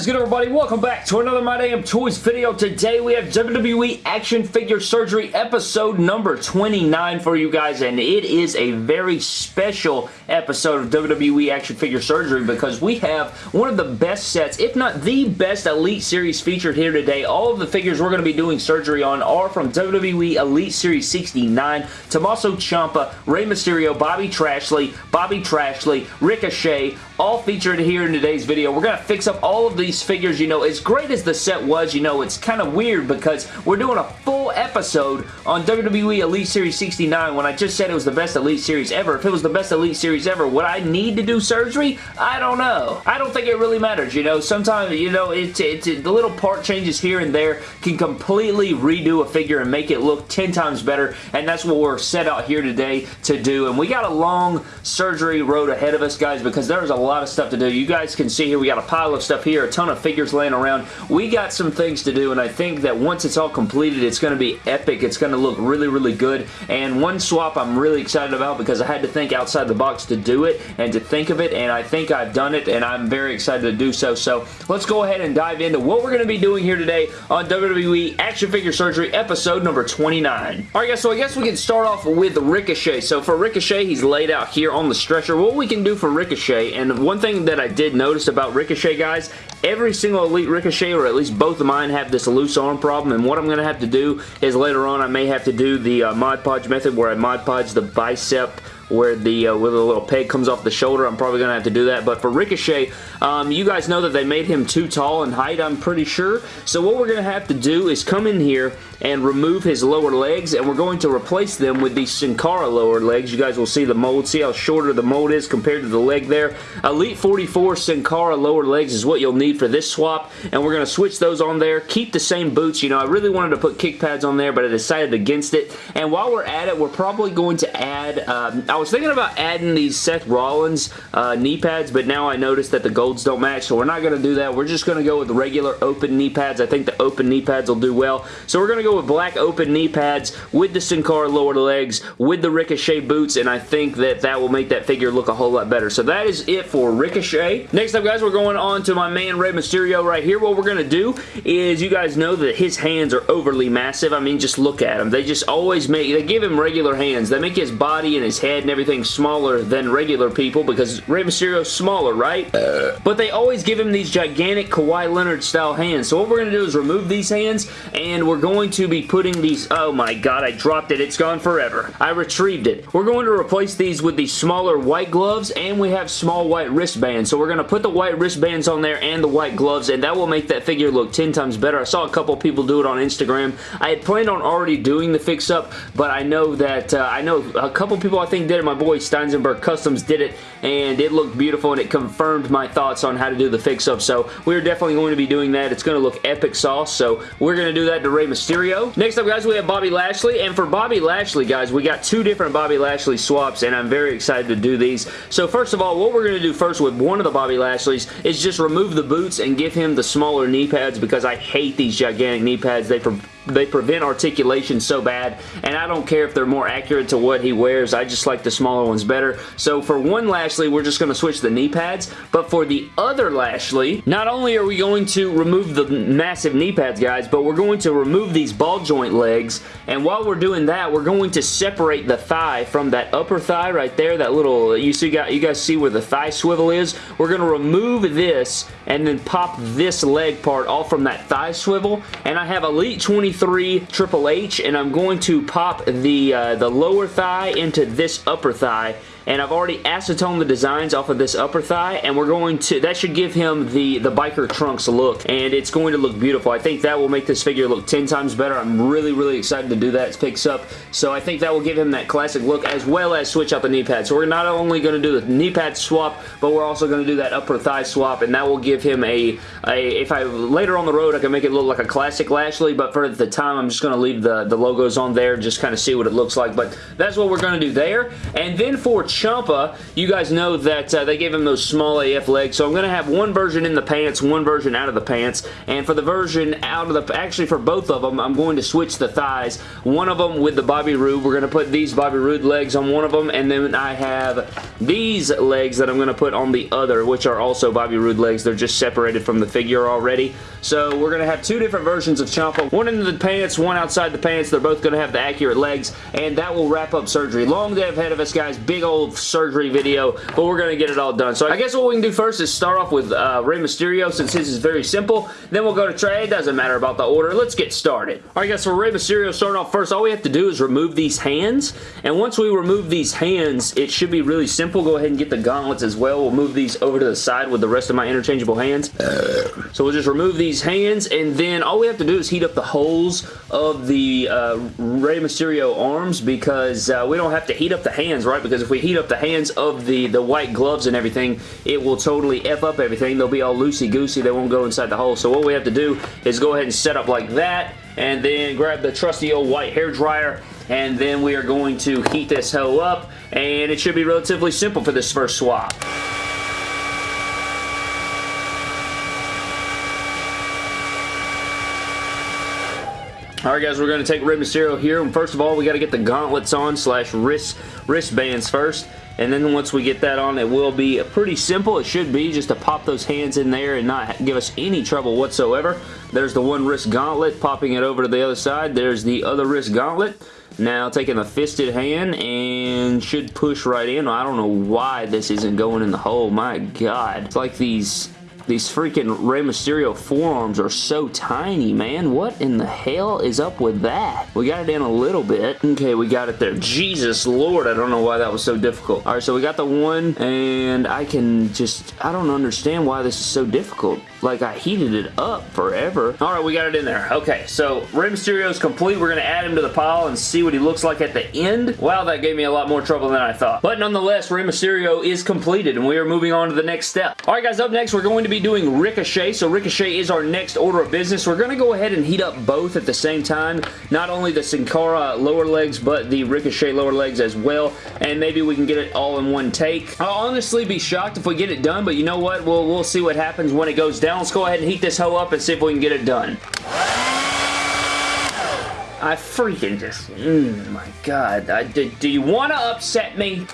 is good everybody? Welcome back to another My Damn Toys video. Today we have WWE Action Figure Surgery episode number 29 for you guys and it is a very special episode of WWE Action Figure Surgery because we have one of the best sets, if not the best Elite Series featured here today. All of the figures we're going to be doing surgery on are from WWE Elite Series 69, Tommaso Ciampa, Rey Mysterio, Bobby Trashley, Bobby Trashley, Ricochet, all featured here in today's video. We're going to fix up all of these figures. You know, as great as the set was, you know, it's kind of weird because we're doing a full episode on WWE Elite Series 69 when I just said it was the best Elite Series ever. If it was the best Elite Series ever, would I need to do surgery? I don't know. I don't think it really matters, you know. Sometimes, you know, it's, it's, it, the little part changes here and there can completely redo a figure and make it look 10 times better, and that's what we're set out here today to do, and we got a long surgery road ahead of us, guys, because there's a lot of stuff to do. You guys can see here, we got a pile of stuff here, a ton of figures laying around. We got some things to do, and I think that once it's all completed, it's going to be epic. It's going to look really, really good, and one swap I'm really excited about because I had to think outside the box to do it and to think of it, and I think I've done it, and I'm very excited to do so. So let's go ahead and dive into what we're going to be doing here today on WWE Action Figure Surgery episode number 29. Alright guys, so I guess we can start off with Ricochet. So for Ricochet, he's laid out here on the stretcher. What we can do for Ricochet, and one thing that I did notice about Ricochet, guys, every single Elite Ricochet, or at least both of mine, have this loose arm problem, and what I'm going to have to do is later on I may have to do the uh, Mod Podge method where I Mod Podge the bicep where the uh, where the little peg comes off the shoulder. I'm probably going to have to do that. But for Ricochet, um, you guys know that they made him too tall in height, I'm pretty sure. So what we're going to have to do is come in here and remove his lower legs, and we're going to replace them with these Sin Cara lower legs. You guys will see the mold. See how shorter the mold is compared to the leg there. Elite 44 Sin Cara lower legs is what you'll need for this swap, and we're going to switch those on there. Keep the same boots. You know, I really wanted to put kick pads on there, but I decided against it. And while we're at it, we're probably going to add... Um, I was thinking about adding these Seth Rollins uh, knee pads, but now I noticed that the golds don't match, so we're not going to do that. We're just going to go with regular open knee pads. I think the open knee pads will do well. So we're going to go with black open knee pads with the Sin Cara lower legs, with the Ricochet boots, and I think that that will make that figure look a whole lot better. So that is it for Ricochet. Next up, guys, we're going on to my man Rey Mysterio right here. What we're going to do is you guys know that his hands are overly massive. I mean, just look at him. They just always make, they give him regular hands. They make his body and his head and everything smaller than regular people because Rey Mysterio's smaller, right? But they always give him these gigantic Kawhi Leonard style hands. So what we're going to do is remove these hands and we're going to be putting these... Oh my god, I dropped it. It's gone forever. I retrieved it. We're going to replace these with these smaller white gloves and we have small white wristbands. So we're going to put the white wristbands on there and the white gloves and that will make that figure look 10 times better. I saw a couple people do it on Instagram. I had planned on already doing the fix-up, but I know that... Uh, I know a couple people I think did it. My boy Steinsenberg Customs did it and it looked beautiful and it confirmed my thoughts on how to do the fix-up. So we're definitely going to be doing that. It's going to look epic sauce. So we're going to do that to Rey Mysterio. Next up, guys, we have Bobby Lashley. And for Bobby Lashley, guys, we got two different Bobby Lashley swaps and I'm very excited to do these. So first of all, what we're going to do first with one of the Bobby Lashleys is just remove the boots and give him the smaller knee pads because I hate these gigantic knee pads. They they prevent articulation so bad, and I don't care if they're more accurate to what he wears. I just like the smaller ones better. So for one Lashley, we're just going to switch the knee pads, but for the other Lashley, not only are we going to remove the massive knee pads, guys, but we're going to remove these ball joint legs, and while we're doing that, we're going to separate the thigh from that upper thigh right there, that little, you see, got you guys see where the thigh swivel is? We're going to remove this and then pop this leg part off from that thigh swivel, and I have Elite 23 3 Triple H, and I'm going to pop the, uh, the lower thigh into this upper thigh and I've already acetoned the designs off of this upper thigh and we're going to that should give him the the biker trunks look and it's going to look beautiful. I think that will make this figure look 10 times better. I'm really really excited to do that. It picks up. So I think that will give him that classic look as well as switch out the knee pad. So we're not only going to do the knee pad swap but we're also going to do that upper thigh swap and that will give him a, a if I later on the road I can make it look like a classic Lashley but for the time I'm just going to leave the the logos on there just kind of see what it looks like. But that's what we're going to do there. And then for Ciampa, you guys know that uh, they gave him those small AF legs, so I'm going to have one version in the pants, one version out of the pants, and for the version out of the, actually for both of them, I'm going to switch the thighs. One of them with the Bobby Roode, we're going to put these Bobby Roode legs on one of them, and then I have these legs that I'm going to put on the other, which are also Bobby Roode legs. They're just separated from the figure already. So we're going to have two different versions of Ciampa, one in the pants, one outside the pants. They're both going to have the accurate legs, and that will wrap up surgery. Long day ahead of us, guys. Big old surgery video, but we're going to get it all done. So I guess what we can do first is start off with uh, Rey Mysterio, since his is very simple. Then we'll go to Trey. It doesn't matter about the order. Let's get started. All right, guys, so Rey Mysterio starting off first. All we have to do is remove these hands, and once we remove these hands, it should be really simple. Go ahead and get the gauntlets as well. We'll move these over to the side with the rest of my interchangeable hands. So we'll just remove these hands, and then all we have to do is heat up the holes of the uh, Rey Mysterio arms because uh, we don't have to heat up the hands, right? Because if we heat up the hands of the, the white gloves and everything, it will totally F up everything. They'll be all loosey-goosey. They won't go inside the hole. So what we have to do is go ahead and set up like that, and then grab the trusty old white hair dryer, and then we are going to heat this hoe up, and it should be relatively simple for this first swap. Alright guys, we're going to take Rey Mysterio here, first of all, we got to get the gauntlets on slash wrist wristbands first, and then once we get that on, it will be pretty simple. It should be just to pop those hands in there and not give us any trouble whatsoever. There's the one wrist gauntlet, popping it over to the other side. There's the other wrist gauntlet. Now taking the fisted hand and should push right in. I don't know why this isn't going in the hole. My God. It's like these these freaking Rey Mysterio forearms are so tiny, man. What in the hell is up with that? We got it in a little bit. Okay, we got it there. Jesus Lord, I don't know why that was so difficult. All right, so we got the one, and I can just, I don't understand why this is so difficult. Like, I heated it up forever. All right, we got it in there. Okay, so Rey is complete. We're going to add him to the pile and see what he looks like at the end. Wow, that gave me a lot more trouble than I thought. But nonetheless, Rey Mysterio is completed, and we are moving on to the next step. All right, guys, up next, we're going to be doing Ricochet. So Ricochet is our next order of business. We're going to go ahead and heat up both at the same time. Not only the Sin Cara lower legs, but the Ricochet lower legs as well. And maybe we can get it all in one take. I'll honestly be shocked if we get it done, but you know what? We'll, we'll see what happens when it goes down. Let's go ahead and heat this hoe up and see if we can get it done. I freaking just, mm, my god. I, do, do you want to upset me?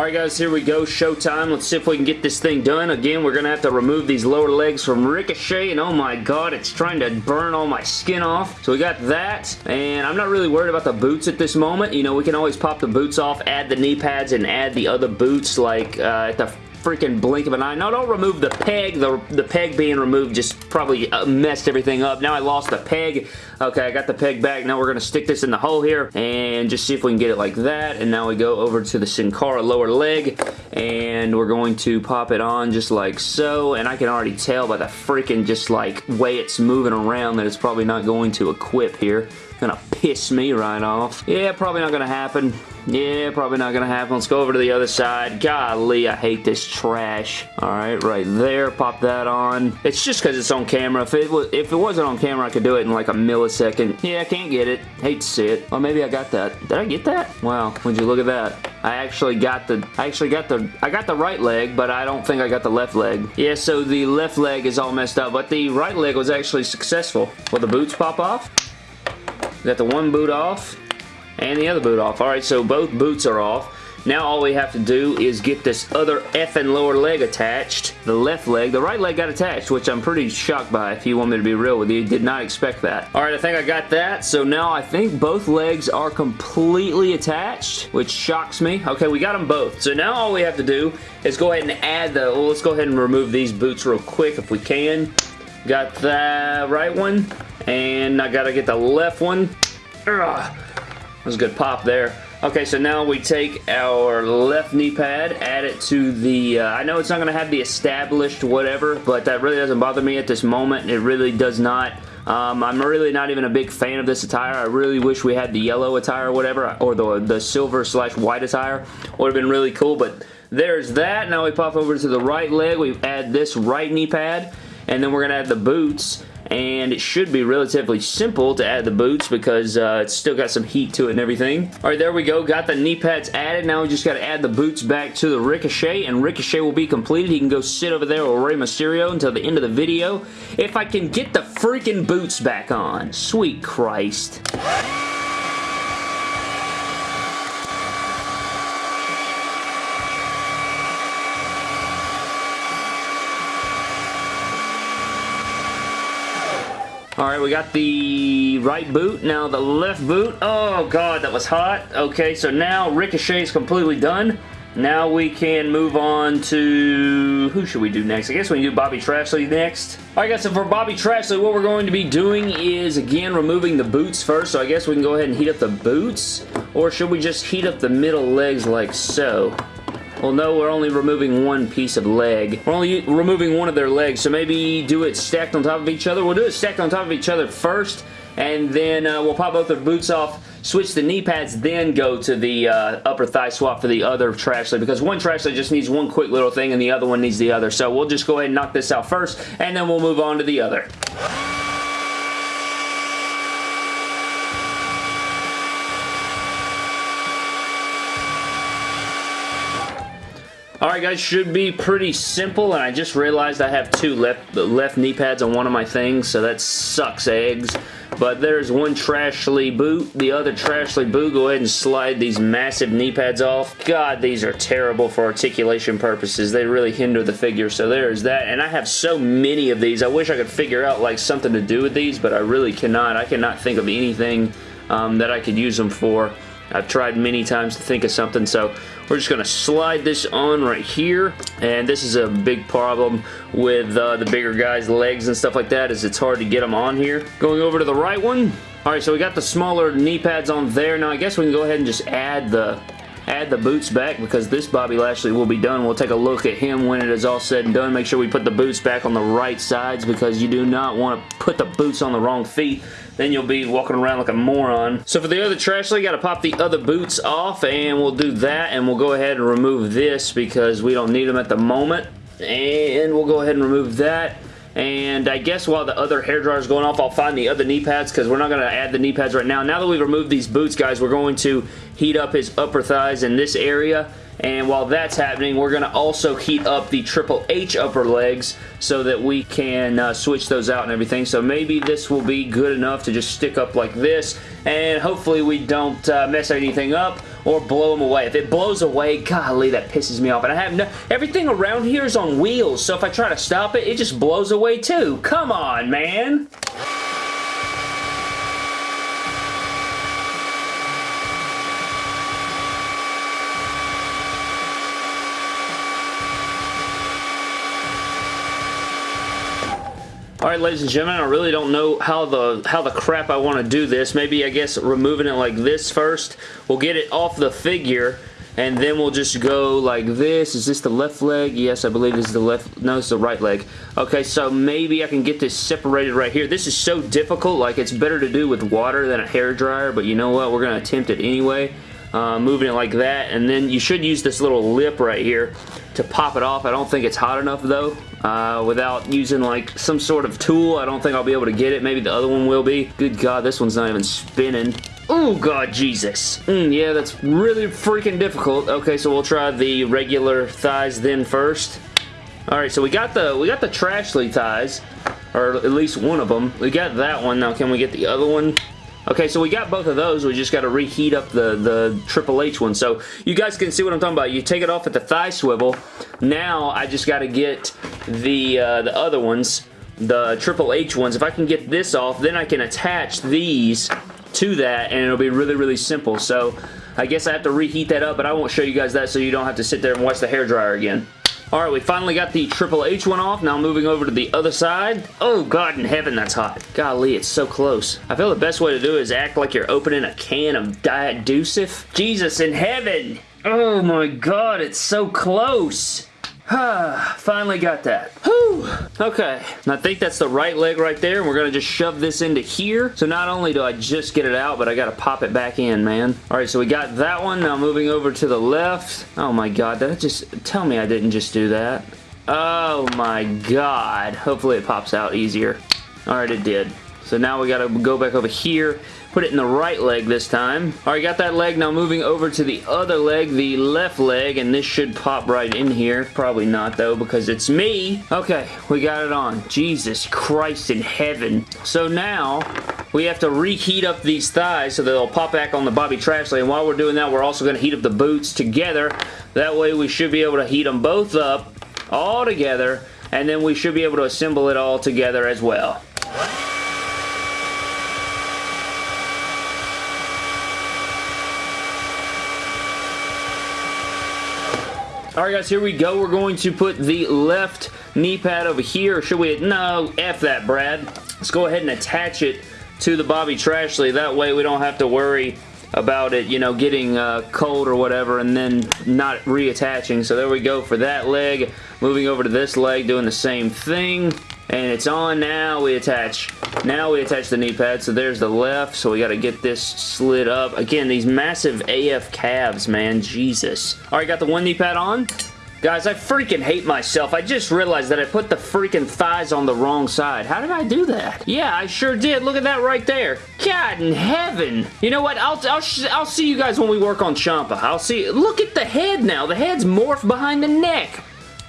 Alright guys, here we go. Showtime. Let's see if we can get this thing done. Again, we're going to have to remove these lower legs from Ricochet, and oh my god, it's trying to burn all my skin off. So we got that, and I'm not really worried about the boots at this moment. You know, we can always pop the boots off, add the knee pads, and add the other boots, like uh, at the freaking blink of an eye. No, don't remove the peg. The, the peg being removed just probably uh, messed everything up. Now I lost the peg. Okay, I got the peg back. Now we're going to stick this in the hole here and just see if we can get it like that. And now we go over to the Sin Cara lower leg and we're going to pop it on just like so. And I can already tell by the freaking just like way it's moving around that it's probably not going to equip here. Gonna piss me right off. Yeah, probably not gonna happen. Yeah, probably not gonna happen. Let's go over to the other side. Golly, I hate this trash. Alright, right there. Pop that on. It's just because it's on camera. If it, was, if it wasn't on camera, I could do it in like a millisecond. Yeah, I can't get it. Hate to see it. Or maybe I got that. Did I get that? Wow, would you look at that? I actually got the I actually got the I got the right leg, but I don't think I got the left leg. Yeah, so the left leg is all messed up, but the right leg was actually successful. Will the boots pop off? Got the one boot off and the other boot off. Alright, so both boots are off. Now all we have to do is get this other effing lower leg attached. The left leg. The right leg got attached, which I'm pretty shocked by if you want me to be real with you. Did not expect that. Alright, I think I got that. So now I think both legs are completely attached, which shocks me. Okay, we got them both. So now all we have to do is go ahead and add the... Well, let's go ahead and remove these boots real quick if we can. Got the right one. And I gotta get the left one. Ugh. That was a good pop there. Okay, so now we take our left knee pad, add it to the, uh, I know it's not going to have the established whatever, but that really doesn't bother me at this moment. It really does not. Um, I'm really not even a big fan of this attire. I really wish we had the yellow attire or whatever, or the, the silver slash white attire. Would have been really cool, but there's that. Now we pop over to the right leg. We add this right knee pad, and then we're going to add the boots and it should be relatively simple to add the boots because uh, it's still got some heat to it and everything. All right, there we go. Got the knee pads added. Now we just got to add the boots back to the Ricochet, and Ricochet will be completed. He can go sit over there with Rey Mysterio until the end of the video. If I can get the freaking boots back on. Sweet Christ. Alright, we got the right boot. Now the left boot. Oh, God, that was hot. Okay, so now Ricochet is completely done. Now we can move on to... Who should we do next? I guess we can do Bobby Trashley next. Alright guys, so for Bobby Trashley, what we're going to be doing is, again, removing the boots first. So I guess we can go ahead and heat up the boots. Or should we just heat up the middle legs like so? Well, no, we're only removing one piece of leg. We're only removing one of their legs, so maybe do it stacked on top of each other. We'll do it stacked on top of each other first, and then uh, we'll pop both their boots off, switch the knee pads, then go to the uh, upper thigh swap for the other trash leg, because one trash leg just needs one quick little thing, and the other one needs the other. So we'll just go ahead and knock this out first, and then we'll move on to the other. Guys, should be pretty simple, and I just realized I have two left, left knee pads on one of my things, so that sucks eggs. But there's one Trashley boot, the other Trashley boot. Go ahead and slide these massive knee pads off. God, these are terrible for articulation purposes. They really hinder the figure, so there's that. And I have so many of these. I wish I could figure out like something to do with these, but I really cannot. I cannot think of anything um, that I could use them for. I've tried many times to think of something, so we're just going to slide this on right here, and this is a big problem with uh, the bigger guys' legs and stuff like that, is it's hard to get them on here. Going over to the right one, Alright, so we got the smaller knee pads on there. Now, I guess we can go ahead and just add the add the boots back because this Bobby Lashley will be done. We'll take a look at him when it is all said and done. Make sure we put the boots back on the right sides because you do not want to put the boots on the wrong feet then you'll be walking around like a moron. So for the other trash, you got to pop the other boots off, and we'll do that, and we'll go ahead and remove this because we don't need them at the moment. And we'll go ahead and remove that. And I guess while the other hair dryer is going off, I'll find the other knee pads because we're not going to add the knee pads right now. Now that we've removed these boots, guys, we're going to heat up his upper thighs in this area and while that's happening, we're going to also heat up the Triple H upper legs so that we can uh, switch those out and everything. So maybe this will be good enough to just stick up like this, and hopefully we don't uh, mess anything up or blow them away. If it blows away, golly, that pisses me off. And I have no... Everything around here is on wheels, so if I try to stop it, it just blows away too. Come on, man! Alright ladies and gentlemen, I really don't know how the how the crap I want to do this. Maybe I guess removing it like this first. We'll get it off the figure and then we'll just go like this. Is this the left leg? Yes, I believe this is the left, no, it's the right leg. Okay, so maybe I can get this separated right here. This is so difficult, like it's better to do with water than a hair dryer, but you know what, we're going to attempt it anyway. Uh, moving it like that, and then you should use this little lip right here to pop it off. I don't think it's hot enough though. Uh, without using like some sort of tool. I don't think I'll be able to get it. Maybe the other one will be. Good God, this one's not even spinning. Oh, God, Jesus. Mm, yeah, that's really freaking difficult. Okay, so we'll try the regular thighs then first. Alright, so we got the we got the Trashley thighs, or at least one of them. We got that one. Now, can we get the other one? Okay, so we got both of those. We just got to reheat up the, the Triple H one. So you guys can see what I'm talking about. You take it off at the thigh swivel. Now I just got to get the, uh, the other ones, the Triple H ones. If I can get this off, then I can attach these to that and it'll be really, really simple. So I guess I have to reheat that up, but I won't show you guys that so you don't have to sit there and watch the hair dryer again. Alright, we finally got the Triple H one off. Now moving over to the other side. Oh, God in heaven, that's hot. Golly, it's so close. I feel the best way to do it is act like you're opening a can of Diet Deucif. Jesus in heaven! Oh my God, it's so close! Finally got that. Whew. Okay. And I think that's the right leg right there. And we're going to just shove this into here. So not only do I just get it out, but I got to pop it back in, man. All right, so we got that one. Now moving over to the left. Oh my god, that just... Tell me I didn't just do that. Oh my god. Hopefully it pops out easier. All right, it did. So now we got to go back over here Put it in the right leg this time. Alright, got that leg. Now moving over to the other leg, the left leg, and this should pop right in here. Probably not, though, because it's me. Okay, we got it on. Jesus Christ in heaven. So now, we have to reheat up these thighs so they'll pop back on the Bobby Trashley. And while we're doing that, we're also going to heat up the boots together. That way, we should be able to heat them both up all together. And then we should be able to assemble it all together as well. Alright guys, here we go. We're going to put the left knee pad over here. Should we? No, F that, Brad. Let's go ahead and attach it to the Bobby Trashley. That way we don't have to worry about it, you know, getting uh, cold or whatever and then not reattaching. So there we go for that leg. Moving over to this leg, doing the same thing and it's on now we attach now we attach the knee pad so there's the left so we got to get this slid up again these massive AF calves man Jesus alright got the one knee pad on Guys, I freaking hate myself. I just realized that I put the freaking thighs on the wrong side. How did I do that? Yeah, I sure did. Look at that right there. God in heaven. You know what? I'll, I'll, I'll see you guys when we work on Ciampa. I'll see. Look at the head now. The head's morphed behind the neck.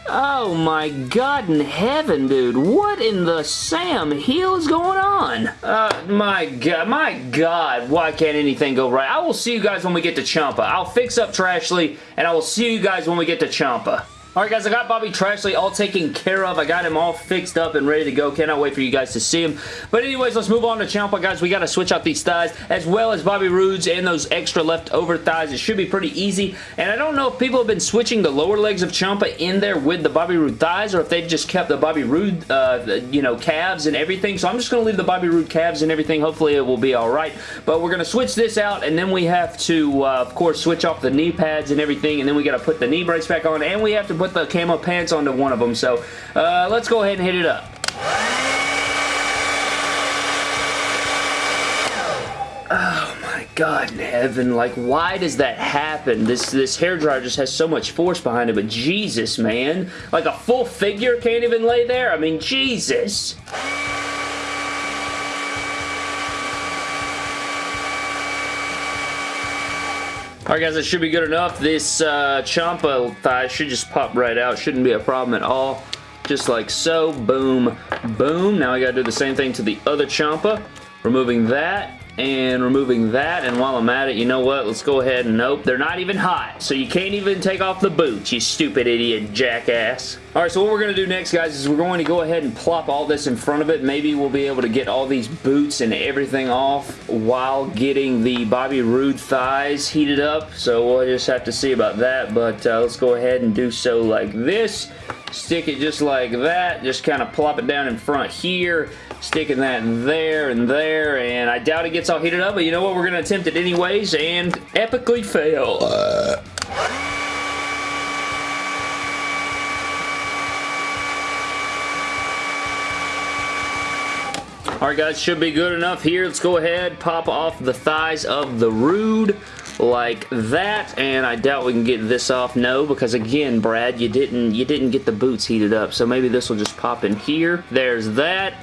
Oh my god in heaven, dude. What in the Sam Hill is going on? Uh, my god, my god. Why can't anything go right? I will see you guys when we get to Ciampa. I'll fix up Trashley, and I will see you guys when we get to Ciampa. Alright guys, I got Bobby Trashley all taken care of. I got him all fixed up and ready to go. Cannot wait for you guys to see him. But anyways, let's move on to Ciampa, guys. We got to switch out these thighs as well as Bobby Roode's and those extra leftover thighs. It should be pretty easy. And I don't know if people have been switching the lower legs of Ciampa in there with the Bobby Roode thighs or if they've just kept the Bobby Roode, uh, you know, calves and everything. So I'm just going to leave the Bobby Roode calves and everything. Hopefully it will be alright. But we're going to switch this out and then we have to, uh, of course, switch off the knee pads and everything. And then we got to put the knee brace back on and we have to put the camo pants onto one of them. So uh, let's go ahead and hit it up. Oh my god in heaven, like why does that happen? This this hair dryer just has so much force behind it, but Jesus, man. Like a full figure can't even lay there? I mean, Jesus. Alright guys, that should be good enough. This uh, Ciampa thigh should just pop right out. Shouldn't be a problem at all. Just like so. Boom. Boom. Now I gotta do the same thing to the other Ciampa. Removing that and removing that. And while I'm at it you know what? Let's go ahead and nope they're not even hot. So you can't even take off the boots you stupid idiot jackass. Alright so what we're going to do next guys is we're going to go ahead and plop all this in front of it. Maybe we'll be able to get all these boots and everything off while getting the Bobby Roode thighs heated up. So we'll just have to see about that but uh, let's go ahead and do so like this. Stick it just like that. Just kind of plop it down in front here sticking that there and there, and I doubt it gets all heated up, but you know what? We're going to attempt it anyways, and epically fail. Uh. Alright guys, should be good enough here. Let's go ahead, pop off the thighs of the Roode like that and I doubt we can get this off no because again Brad you didn't you didn't get the boots heated up so maybe this will just pop in here there's that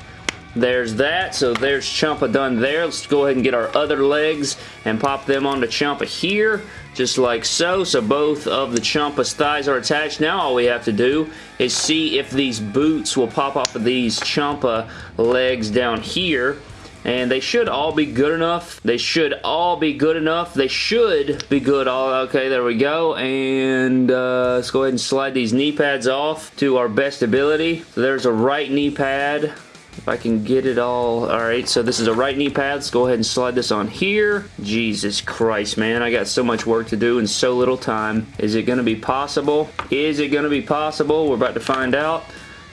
there's that. So there's Ciampa done there. Let's go ahead and get our other legs and pop them onto Ciampa here just like so. So both of the Ciampa's thighs are attached. Now all we have to do is see if these boots will pop off of these Ciampa legs down here. And they should all be good enough. They should all be good enough. They should be good. All Okay, there we go. And uh, let's go ahead and slide these knee pads off to our best ability. So there's a right knee pad if I can get it all. Alright, so this is a right knee pad. Let's go ahead and slide this on here. Jesus Christ, man. I got so much work to do in so little time. Is it going to be possible? Is it going to be possible? We're about to find out.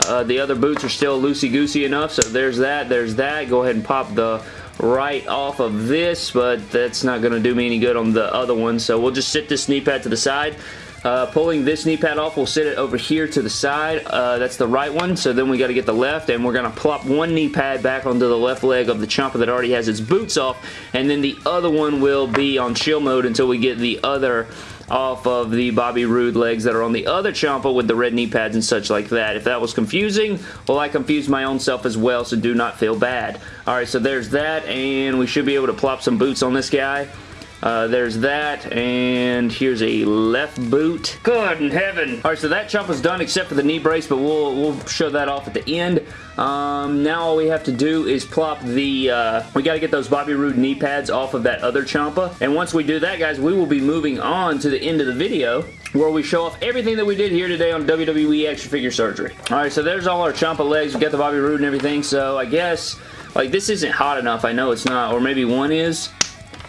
Uh, the other boots are still loosey-goosey enough, so there's that, there's that. Go ahead and pop the right off of this, but that's not going to do me any good on the other one, so we'll just sit this knee pad to the side. Uh, pulling this knee pad off, we'll sit it over here to the side. Uh, that's the right one, so then we got to get the left, and we're going to plop one knee pad back onto the left leg of the Ciampa that already has its boots off, and then the other one will be on chill mode until we get the other off of the Bobby Roode legs that are on the other Ciampa with the red knee pads and such like that. If that was confusing, well, I confused my own self as well, so do not feel bad. Alright, so there's that, and we should be able to plop some boots on this guy. Uh, there's that, and here's a left boot. Good in heaven. All right, so that chop was done except for the knee brace, but we'll, we'll show that off at the end. Um, now all we have to do is plop the, uh, we got to get those Bobby Roode knee pads off of that other Ciampa. And once we do that, guys, we will be moving on to the end of the video where we show off everything that we did here today on WWE Action Figure Surgery. Alright, so there's all our Ciampa legs. We got the Bobby Roode and everything, so I guess, like, this isn't hot enough. I know it's not, or maybe one is.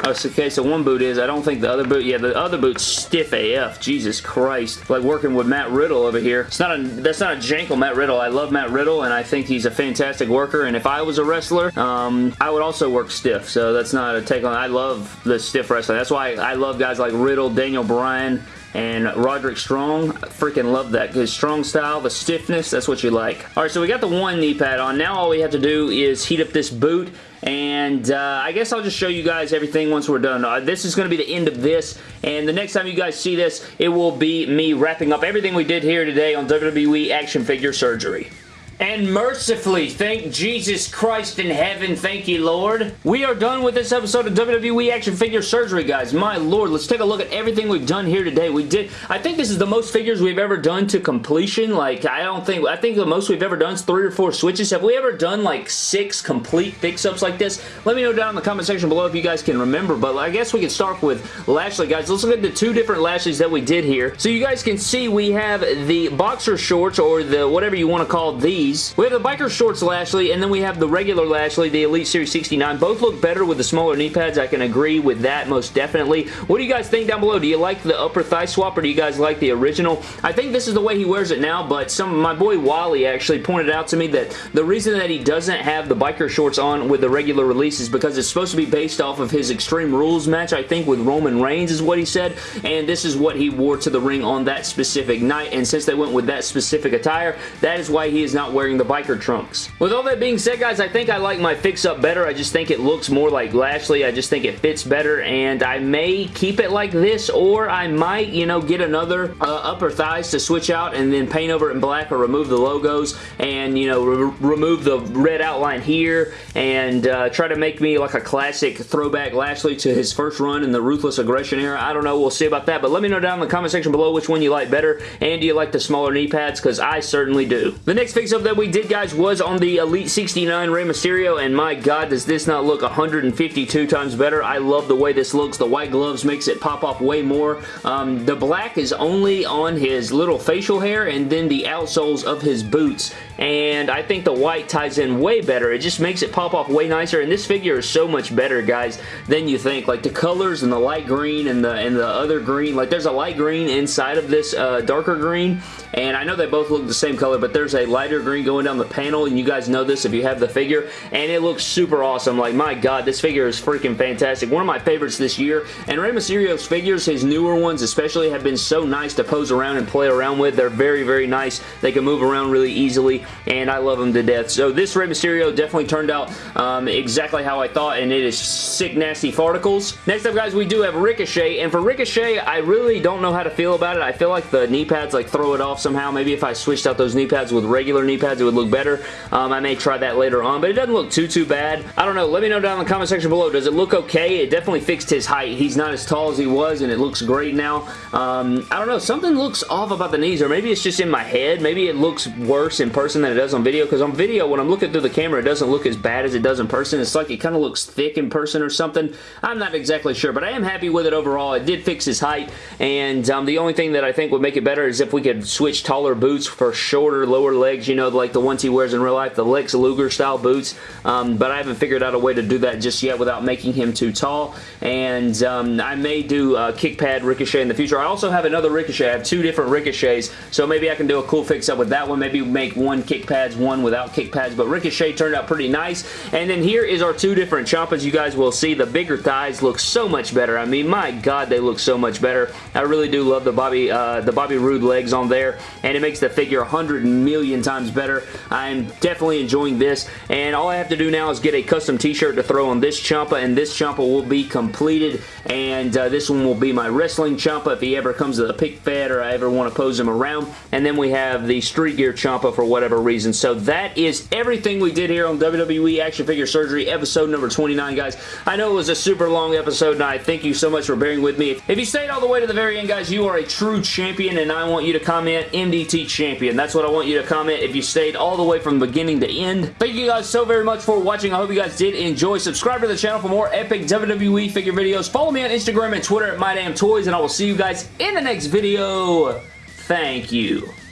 Oh, okay, so one boot is. I don't think the other boot, yeah, the other boot's stiff AF. Jesus Christ. Like working with Matt Riddle over here. It's not a, that's not a jangle Matt Riddle. I love Matt Riddle, and I think he's a fantastic worker, and if I was a wrestler, um, I would also work stiff, so that's not a take on, I love the stiff wrestling. That's why I love guys like Riddle, Daniel Bryan, and Roderick Strong. I freaking love that. His strong style, the stiffness, that's what you like. Alright, so we got the one knee pad on. Now all we have to do is heat up this boot and uh, I guess I'll just show you guys everything once we're done. Uh, this is going to be the end of this, and the next time you guys see this, it will be me wrapping up everything we did here today on WWE Action Figure Surgery. And mercifully, thank Jesus Christ in heaven, thank you, Lord. We are done with this episode of WWE Action Figure Surgery, guys. My Lord, let's take a look at everything we've done here today. We did, I think this is the most figures we've ever done to completion. Like, I don't think, I think the most we've ever done is three or four switches. Have we ever done, like, six complete fix-ups like this? Let me know down in the comment section below if you guys can remember, but I guess we can start with Lashley, guys. Let's look at the two different Lashleys that we did here. So you guys can see we have the boxer shorts, or the whatever you want to call these, these. We have the biker shorts Lashley, and then we have the regular Lashley, the Elite Series 69. Both look better with the smaller knee pads. I can agree with that most definitely. What do you guys think down below? Do you like the upper thigh swap, or do you guys like the original? I think this is the way he wears it now, but some my boy Wally actually pointed out to me that the reason that he doesn't have the biker shorts on with the regular release is because it's supposed to be based off of his Extreme Rules match, I think, with Roman Reigns is what he said, and this is what he wore to the ring on that specific night, and since they went with that specific attire, that is why he is not wearing the biker trunks. With all that being said, guys, I think I like my fix-up better. I just think it looks more like Lashley. I just think it fits better, and I may keep it like this, or I might, you know, get another uh, upper thighs to switch out and then paint over it in black or remove the logos and, you know, re remove the red outline here and uh, try to make me like a classic throwback Lashley to his first run in the Ruthless Aggression era. I don't know. We'll see about that, but let me know down in the comment section below which one you like better, and do you like the smaller knee pads, because I certainly do. The next fix-up that we did guys, was on the Elite 69 Rey Mysterio, and my god, does this not look 152 times better? I love the way this looks. The white gloves makes it pop off way more. Um, the black is only on his little facial hair, and then the outsoles of his boots, and I think the white ties in way better. It just makes it pop off way nicer, and this figure is so much better, guys, than you think. Like, the colors and the light green and the, and the other green, like, there's a light green inside of this uh, darker green, and I know they both look the same color, but there's a lighter green going down the panel, and you guys know this if you have the figure, and it looks super awesome. Like, my god, this figure is freaking fantastic. One of my favorites this year, and Rey Mysterio's figures, his newer ones especially, have been so nice to pose around and play around with. They're very, very nice. They can move around really easily, and I love them to death. So this Rey Mysterio definitely turned out um, exactly how I thought, and it is sick, nasty farticles. Next up, guys, we do have Ricochet, and for Ricochet, I really don't know how to feel about it. I feel like the knee pads like throw it off somehow. Maybe if I switched out those knee pads with regular knee pads, it would look better. Um, I may try that later on, but it doesn't look too, too bad. I don't know. Let me know down in the comment section below. Does it look okay? It definitely fixed his height. He's not as tall as he was, and it looks great now. Um, I don't know. Something looks off about the knees, or maybe it's just in my head. Maybe it looks worse in person than it does on video, because on video, when I'm looking through the camera, it doesn't look as bad as it does in person. It's like it kind of looks thick in person or something. I'm not exactly sure, but I am happy with it overall. It did fix his height, and um, the only thing that I think would make it better is if we could switch taller boots for shorter, lower legs, you know, like the ones he wears in real life, the Lex Luger style boots, um, but I haven't figured out a way to do that just yet without making him too tall, and um, I may do a kick pad Ricochet in the future. I also have another Ricochet. I have two different Ricochets, so maybe I can do a cool fix up with that one. Maybe make one kick pads, one without kick pads, but Ricochet turned out pretty nice, and then here is our two different Ciampas. You guys will see the bigger thighs look so much better. I mean, my God, they look so much better. I really do love the Bobby, uh, the Bobby Roode legs on there, and it makes the figure 100 million times better. I'm definitely enjoying this, and all I have to do now is get a custom t-shirt to throw on this Ciampa, and this Ciampa will be completed, and uh, this one will be my wrestling Ciampa if he ever comes to the pick fed or I ever want to pose him around, and then we have the Street Gear Ciampa for whatever reason. So that is everything we did here on WWE Action Figure Surgery episode number 29, guys. I know it was a super long episode, and I thank you so much for bearing with me. If you stayed all the way to the very end, guys, you are a true champion, and I want you to comment MDT champion. That's what I want you to comment if you stayed all the way from beginning to end. Thank you guys so very much for watching. I hope you guys did enjoy. Subscribe to the channel for more epic WWE figure videos. Follow me on Instagram and Twitter at MyDamnToys, and I will see you guys in the next video. Thank you.